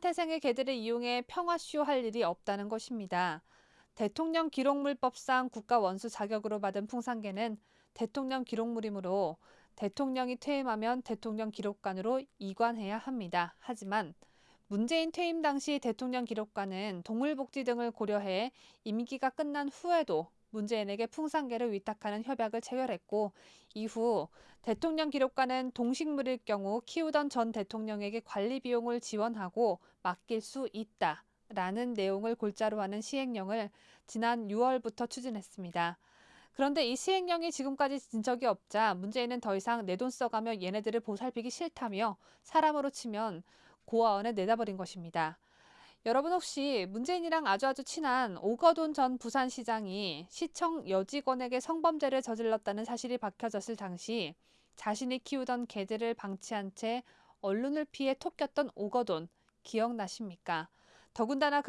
태생의 개들을 이용해 평화쇼 할 일이 없다는 것입니다. 대통령 기록물법상 국가원수 자격으로 받은 풍산개는 대통령 기록물이므로 대통령이 퇴임하면 대통령 기록관으로 이관해야 합니다. 하지만 문재인 퇴임 당시 대통령 기록관은 동물복지 등을 고려해 임기가 끝난 후에도 문재인에게 풍산개를 위탁하는 협약을 체결했고 이후 대통령 기록관은 동식물일 경우 키우던 전 대통령에게 관리 비용을 지원하고 맡길 수 있다. 라는 내용을 골자로 하는 시행령을 지난 6월부터 추진했습니다. 그런데 이 시행령이 지금까지 진 적이 없자 문재인은 더 이상 내 돈 써가며 얘네들을 보살피기 싫다며 사람으로 치면 고아원에 내다버린 것입니다. 여러분 혹시 문재인이랑 아주 아주 친한 오거돈 전 부산시장이 시청 여직원에게 성범죄를 저질렀다는 사실이 밝혀졌을 당시 자신이 키우던 개들을 방치한 채 언론을 피해 톡겼던 오거돈 기억나십니까? 더군다나 그